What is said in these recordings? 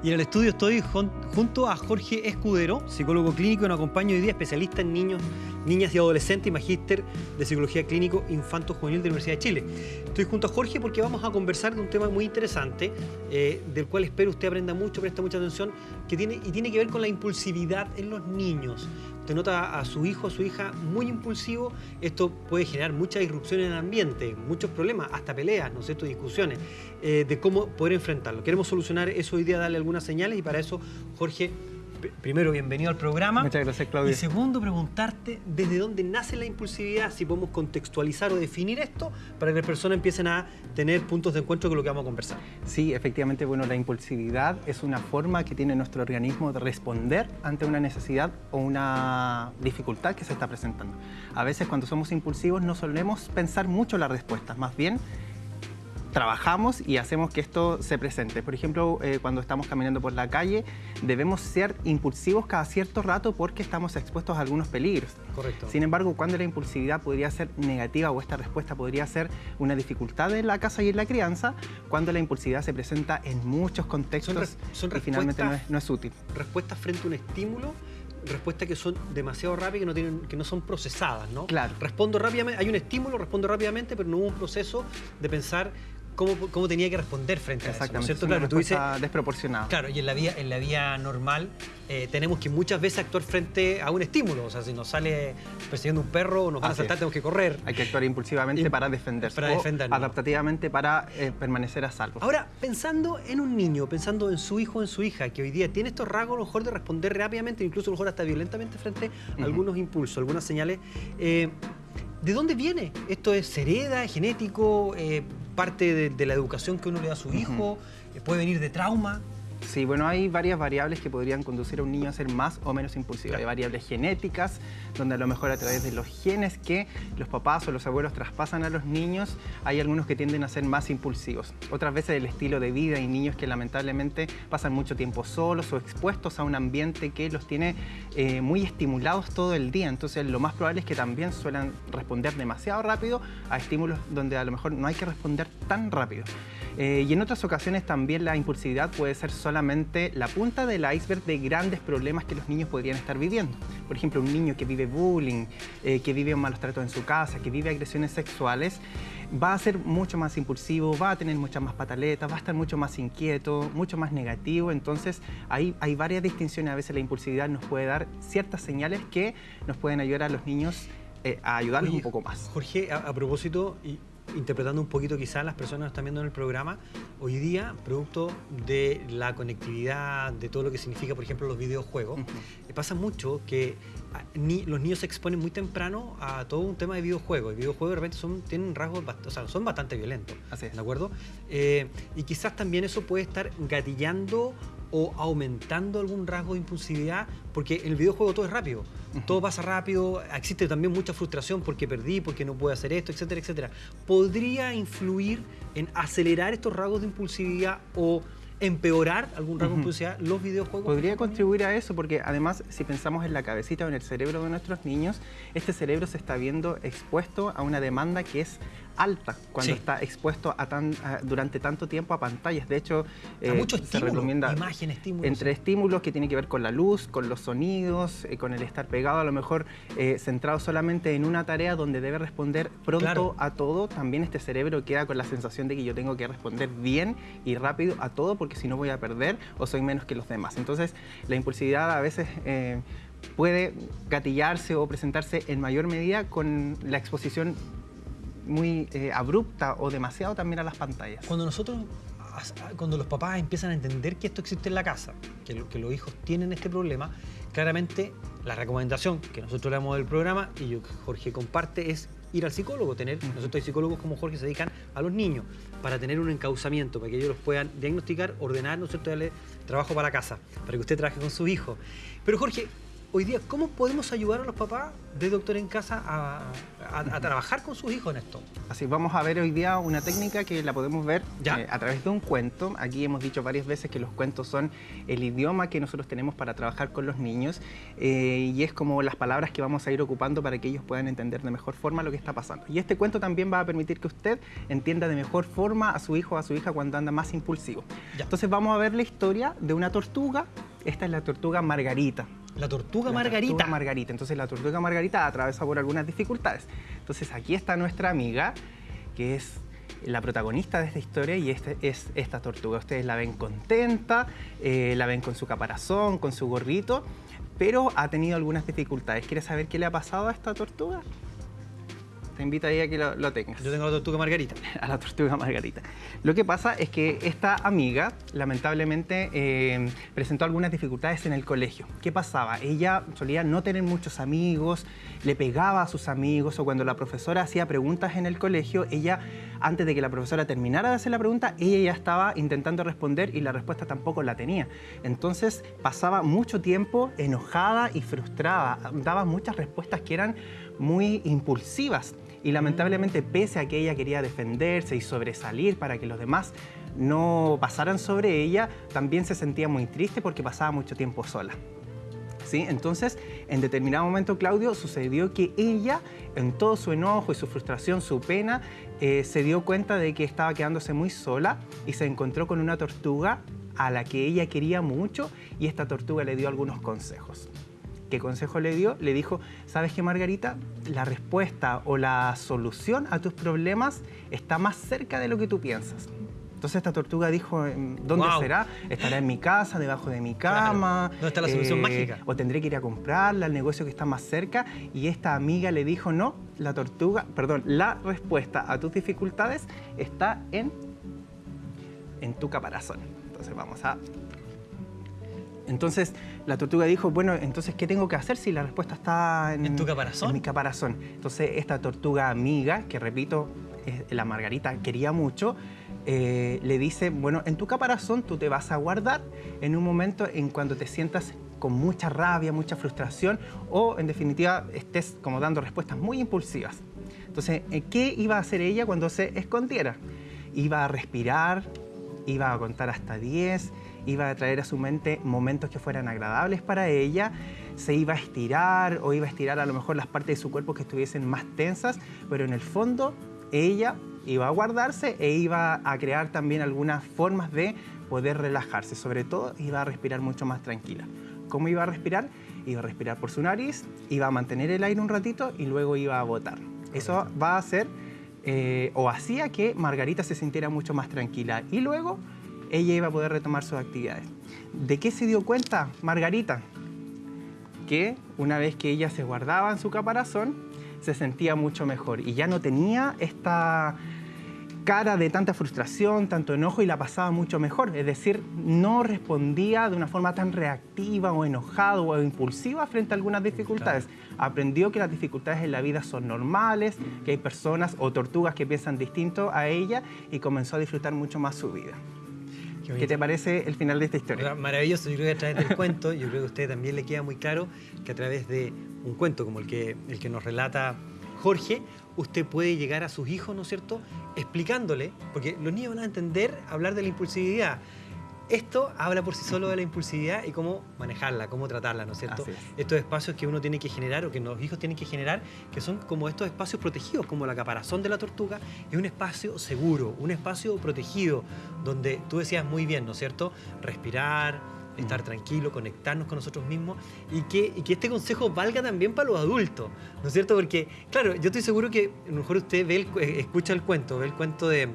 Y en el estudio estoy junto a Jorge Escudero, psicólogo clínico y nos acompaño hoy día, especialista en niños, niñas y adolescentes y magíster de psicología clínico infanto juvenil de la Universidad de Chile. Estoy junto a Jorge porque vamos a conversar de un tema muy interesante, eh, del cual espero usted aprenda mucho, preste mucha atención, que tiene, y tiene que ver con la impulsividad en los niños usted nota a su hijo o su hija muy impulsivo, esto puede generar mucha irrupción en el ambiente, muchos problemas, hasta peleas, ¿no es cierto?, discusiones, eh, de cómo poder enfrentarlo. Queremos solucionar eso hoy día, darle algunas señales y para eso, Jorge, primero, bienvenido al programa. Muchas gracias, Claudia. Y segundo, preguntarte desde dónde nace la impulsividad, si podemos contextualizar o definir esto para que las personas empiecen a tener puntos de encuentro con lo que vamos a conversar. Sí, efectivamente, bueno, la impulsividad es una forma que tiene nuestro organismo de responder ante una necesidad o una dificultad que se está presentando. A veces cuando somos impulsivos no solemos pensar mucho las respuestas, más bien trabajamos y hacemos que esto se presente. Por ejemplo, eh, cuando estamos caminando por la calle, debemos ser impulsivos cada cierto rato porque estamos expuestos a algunos peligros. Correcto. Sin embargo, cuando la impulsividad podría ser negativa o esta respuesta podría ser una dificultad en la casa y en la crianza, cuando la impulsividad se presenta en muchos contextos son, y finalmente no es, no es útil. Respuestas frente a un estímulo respuestas que son demasiado rápidas, que no, tienen, que no son procesadas, ¿no? Claro. Respondo rápidamente, hay un estímulo, respondo rápidamente, pero no hubo un proceso de pensar cómo, tenía que responder frente a eso. ¿no ¿cierto? Claro, tú dices, desproporcionada. Claro, y en la vía, en la vía normal eh, tenemos que muchas veces actuar frente a un estímulo. O sea, si nos sale persiguiendo un perro o nos van a saltar, tenemos que correr. Hay que actuar impulsivamente para defenderse. Para defendernos. adaptativamente para eh, permanecer a salvo. Ahora, pensando en un niño, pensando en su hijo o en su hija, que hoy día tiene estos rasgos a lo mejor de responder rápidamente, incluso a lo mejor hasta violentamente frente a algunos impulsos, algunas señales. Eh, ¿De dónde viene? ¿Esto es hereda, genético? Parte de, la educación que uno le da a su hijo, eh, puede venir de trauma. Sí, bueno, hay varias variables que podrían conducir a un niño a ser más o menos impulsivo. Hay variables genéticas, donde a lo mejor a través de los genes que los papás o los abuelos traspasan a los niños, hay algunos que tienden a ser más impulsivos. Otras veces el estilo de vida, hay niños que lamentablemente pasan mucho tiempo solos o expuestos a un ambiente que los tiene eh, muy estimulados todo el día. Entonces lo más probable es que también suelen responder demasiado rápido a estímulos donde a lo mejor no hay que responder tan rápido. Eh, y en otras ocasiones también la impulsividad puede ser solamente la punta del iceberg de grandes problemas que los niños podrían estar viviendo. Por ejemplo, un niño que vive bullying, eh, que vive malos tratos en su casa, que vive agresiones sexuales, va a ser mucho más impulsivo, va a tener muchas más pataletas, va a estar mucho más inquieto, mucho más negativo. Entonces, ahí hay varias distinciones. A veces la impulsividad nos puede dar ciertas señales que nos pueden ayudar a los niños eh, a ayudarles un poco más. Jorge, a, a propósito, y interpretando un poquito quizás las personas que están viendo en el programa, hoy día, producto de la conectividad, de todo lo que significa, por ejemplo, los videojuegos, pasa mucho que los niños se exponen muy temprano a todo un tema de videojuegos. Y videojuegos de repente son, tienen rasgos, o sea, son bastante violentos. Así es. ¿De acuerdo? Eh, y quizás también eso puede estar gatillando o aumentando algún rasgo de impulsividad, porque en el videojuego todo es rápido, todo pasa rápido, existe también mucha frustración porque perdí, porque no puedo hacer esto, etcétera, etcétera. ¿Podría influir en acelerar estos rasgos de impulsividad o empeorar algún rasgo de impulsividad los videojuegos? Podría contribuir a eso porque además si pensamos en la cabecita o en el cerebro de nuestros niños, este cerebro se está viendo expuesto a una demanda que es alta cuando está expuesto a tan, durante tanto tiempo a pantallas. De hecho, eh, se recomienda imagen, entre estímulos que tienen que ver con la luz, con los sonidos, eh, con el estar pegado, a lo mejor eh, centrado solamente en una tarea donde debe responder pronto a todo. También este cerebro queda con la sensación de que yo tengo que responder bien y rápido a todo porque si no voy a perder o soy menos que los demás. Entonces, la impulsividad a veces puede gatillarse o presentarse en mayor medida con la exposición muy eh, abrupta o demasiado también a las pantallas. Cuando nosotros, cuando los papás empiezan a entender que esto existe en la casa, que, que los hijos tienen este problema, claramente la recomendación que nosotros le damos del programa y yo, Jorge comparte es ir al psicólogo, tener, nosotros hay psicólogos como Jorge se dedican a los niños para tener un encauzamiento, para que ellos los puedan diagnosticar, ordenar, ¿no es cierto?, darle trabajo para casa, para que usted trabaje con su hijo. Pero Jorge, hoy día, ¿cómo podemos ayudar a los papás de Doctor en Casa a, trabajar con sus hijos en esto? Así, vamos a ver hoy día una técnica que la podemos ver eh, a través de un cuento. Aquí hemos dicho varias veces que los cuentos son el idioma que nosotros tenemos para trabajar con los niños eh, y es como las palabras que vamos a ir ocupando para que ellos puedan entender de mejor forma lo que está pasando. Y este cuento también va a permitir que usted entienda de mejor forma a su hijo o a su hija cuando anda más impulsivo. Entonces vamos a ver la historia de una tortuga. Esta es la tortuga Margarita. La tortuga margarita. Tortuga margarita. Entonces la tortuga margarita atraviesa por algunas dificultades. Entonces aquí está nuestra amiga, que es la protagonista de esta historia y este es esta tortuga. Ustedes la ven contenta, eh, la ven con su caparazón, con su gorrito, pero ha tenido algunas dificultades. ¿Quieres saber qué le ha pasado a esta tortuga? Te invito ahí a que lo, tengas. Yo tengo la tortuga margarita. a la tortuga margarita. Lo que pasa es que esta amiga, lamentablemente, eh, presentó algunas dificultades en el colegio. ¿Qué pasaba? Ella solía no tener muchos amigos, le pegaba a sus amigos o cuando la profesora hacía preguntas en el colegio, ella, antes de que la profesora terminara de hacer la pregunta, ella ya estaba intentando responder y la respuesta tampoco la tenía. Entonces pasaba mucho tiempo enojada y frustrada, daba muchas respuestas que eran muy impulsivas y lamentablemente pese a que ella quería defenderse y sobresalir para que los demás no pasaran sobre ella, también se sentía muy triste porque pasaba mucho tiempo sola. ¿Sí? Entonces, en determinado momento, Claudio, sucedió que ella, en todo su enojo y su frustración, su pena, eh, se dio cuenta de que estaba quedándose muy sola y se encontró con una tortuga a la que ella quería mucho y esta tortuga le dio algunos consejos. ¿Qué consejo le dio? Le dijo, ¿sabes qué, Margarita? La respuesta o la solución a tus problemas está más cerca de lo que tú piensas. Entonces esta tortuga dijo, ¿dónde será? ¿Estará en mi casa, debajo de mi cama? ¿Dónde está la solución eh, mágica? O tendré que ir a comprarla al negocio que está más cerca. Y esta amiga le dijo, no, la tortuga, perdón, la respuesta a tus dificultades está en, en tu caparazón. Entonces vamos a entonces la tortuga dijo, bueno, entonces, ¿qué tengo que hacer si la respuesta está en, tu caparazón? En mi caparazón. Entonces esta tortuga amiga, que repito, la Margarita quería mucho, eh, le dice, bueno, en tu caparazón tú te vas a guardar en un momento en cuando te sientas con mucha rabia, mucha frustración o en definitiva estés como dando respuestas muy impulsivas. Entonces, eh, ¿qué iba a hacer ella cuando se escondiera? Iba a respirar, iba a contar hasta 10, iba a traer a su mente momentos que fueran agradables para ella, se iba a estirar o iba a estirar a lo mejor las partes de su cuerpo que estuviesen más tensas, pero en el fondo ella iba a guardarse e iba a crear también algunas formas de poder relajarse, sobre todo iba a respirar mucho más tranquila. ¿Cómo iba a respirar? Iba a respirar por su nariz, iba a mantener el aire un ratito y luego iba a botar. Eso va a hacer eh, o hacía que Margarita se sintiera mucho más tranquila y luego ella iba a poder retomar sus actividades. ¿De qué se dio cuenta Margarita? Que una vez que ella se guardaba en su caparazón, se sentía mucho mejor y ya no tenía esta cara de tanta frustración, tanto enojo y la pasaba mucho mejor. Es decir, no respondía de una forma tan reactiva o enojada o impulsiva frente a algunas dificultades. Aprendió que las dificultades en la vida son normales, que hay personas o tortugas que piensan distinto a ella y comenzó a disfrutar mucho más su vida. Qué, te parece el final de esta historia? Maravilloso, yo creo que a través del cuento, yo creo que a usted también le queda muy claro que a través de un cuento como el que, el que nos relata Jorge, usted puede llegar a sus hijos, ¿no es cierto?, explicándole, porque los niños van a entender hablar de la impulsividad. Esto habla por sí solo de la impulsividad y cómo manejarla, cómo tratarla, ¿no es cierto? Estos espacios que uno tiene que generar o que los hijos tienen que generar, que son como estos espacios protegidos, como la caparazón de la tortuga, es un espacio seguro, un espacio protegido, donde tú decías muy bien, ¿no es cierto? Respirar, estar tranquilo, conectarnos con nosotros mismos y que, y que, este consejo valga también para los adultos, ¿no es cierto? Porque, claro, yo estoy seguro que a lo mejor usted ve el, escucha el cuento, ve el cuento de,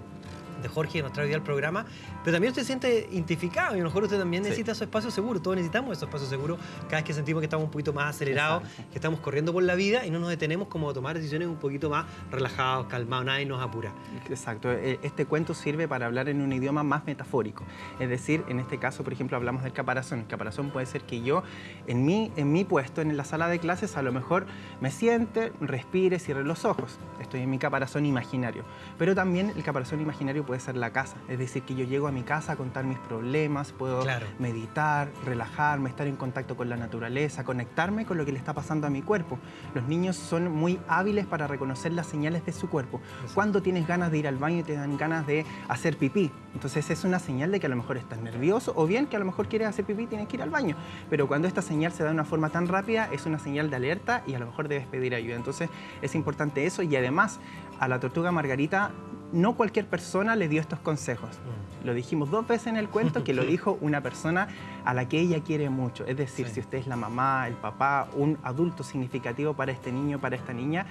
de Jorge que nos trae hoy al programa, pero también usted se siente identificado y a lo mejor usted también necesita su espacio seguro. Todos necesitamos esos espacios seguros cada vez que sentimos que estamos un poquito más acelerados, que estamos corriendo por la vida y no nos detenemos como a tomar decisiones un poquito más relajados, calmados, nadie nos apura. Exacto. E, este cuento sirve para hablar en un idioma más metafórico. Es decir, en este caso, por ejemplo, hablamos del caparazón. El caparazón puede ser que yo, en mi, en mi puesto, en la sala de clases, a lo mejor me siente, respire, cierre los ojos. Estoy en mi caparazón imaginario. Pero también el caparazón imaginario puede ser la casa. Es decir, que yo llego a mi casa a contar mis problemas, puedo meditar, relajarme, estar en contacto con la naturaleza, conectarme con lo que le está pasando a mi cuerpo. Los niños son muy hábiles para reconocer las señales de su cuerpo. Cuando tienes ganas de ir al baño y te dan ganas de hacer pipí, entonces es una señal de que a lo mejor estás nervioso o bien que a lo mejor quieres hacer pipí y tienes que ir al baño. Pero cuando esta señal se da de una forma tan rápida, es una señal de alerta y a lo mejor debes pedir ayuda. Entonces es importante eso y además a la tortuga Margarita no cualquier persona le dio estos consejos. Mm. Lo dijimos dos veces en el cuento que lo dijo una persona a la que ella quiere mucho. Es decir, si usted es la mamá, el papá, un adulto significativo para este niño, para esta niña,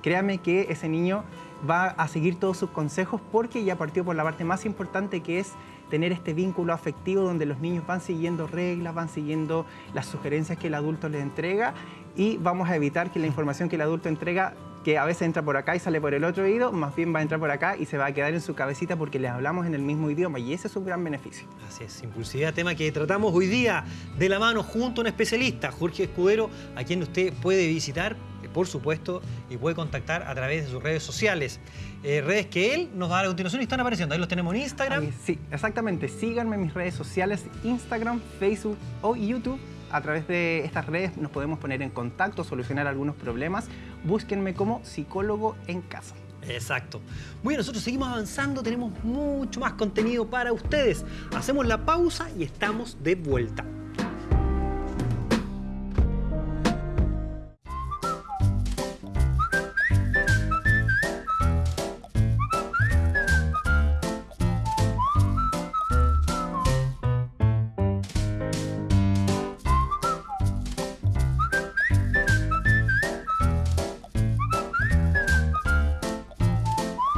créame que ese niño va a seguir todos sus consejos porque ya partió por la parte más importante que es tener este vínculo afectivo donde los niños van siguiendo reglas, van siguiendo las sugerencias que el adulto les entrega y vamos a evitar que la información que el adulto entrega que a veces entra por acá y sale por el otro oído, más bien va a entrar por acá y se va a quedar en su cabecita porque les hablamos en el mismo idioma y ese es un gran beneficio. Así es, impulsividad, tema que tratamos hoy día de la mano junto a un especialista, Jorge Escudero, a quien usted puede visitar, por supuesto, y puede contactar a través de sus redes sociales. Eh, redes que él nos va a dar a continuación y están apareciendo. Ahí los tenemos en Instagram. sí, exactamente. Síganme en mis redes sociales, Instagram, Facebook o YouTube a través de estas redes nos podemos poner en contacto, solucionar algunos problemas. Búsquenme como psicólogo en casa. Exacto. Muy bien, nosotros seguimos avanzando, tenemos mucho más contenido para ustedes. Hacemos la pausa y estamos de vuelta.